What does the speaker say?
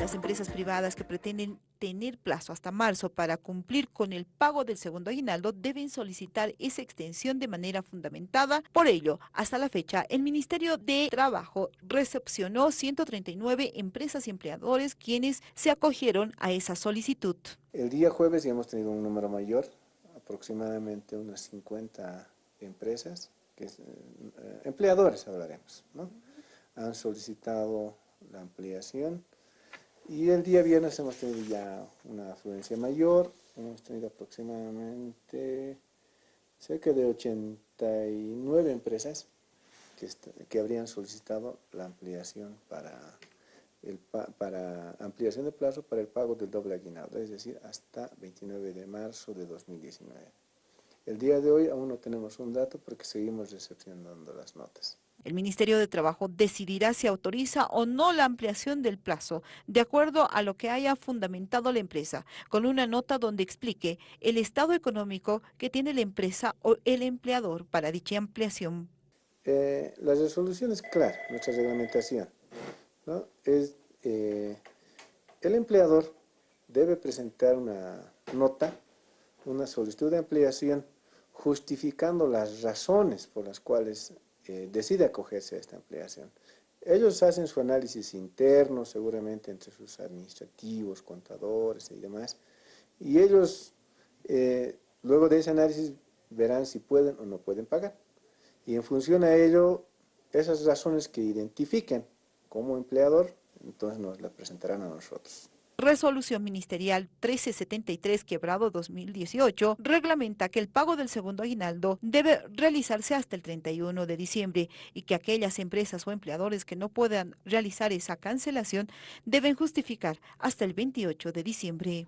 Las empresas privadas que pretenden tener plazo hasta marzo para cumplir con el pago del segundo aguinaldo deben solicitar esa extensión de manera fundamentada. Por ello, hasta la fecha, el Ministerio de Trabajo recepcionó 139 empresas y empleadores quienes se acogieron a esa solicitud. El día jueves ya hemos tenido un número mayor, aproximadamente unas 50 empresas, que eh, empleadores hablaremos, ¿no? han solicitado la ampliación y el día viernes hemos tenido ya una afluencia mayor, hemos tenido aproximadamente cerca de 89 empresas que, habrían solicitado la ampliación para ampliación de plazo para el pago del doble aguinaldo, es decir, hasta 29 de marzo de 2019. El día de hoy aún no tenemos un dato porque seguimos recepcionando las notas. El Ministerio de Trabajo decidirá si autoriza o no la ampliación del plazo, de acuerdo a lo que haya fundamentado la empresa, con una nota donde explique el estado económico que tiene la empresa o el empleador para dicha ampliación. Eh, la resolución es clara, nuestra reglamentación. Eh, el empleador debe presentar una nota, una solicitud de ampliación, justificando las razones por las cuales decide acogerse a esta ampliación. Ellos hacen su análisis interno, seguramente entre sus administrativos, contadores y demás, y ellos eh, luego de ese análisis verán si pueden o no pueden pagar. Y en función a ello, esas razones que identifiquen como empleador, entonces nos las presentarán a nosotros. Resolución Ministerial 1373 quebrado 2018 reglamenta que el pago del segundo aguinaldo debe realizarse hasta el 31 de diciembre y que aquellas empresas o empleadores que no puedan realizar esa cancelación deben justificar hasta el 28 de diciembre.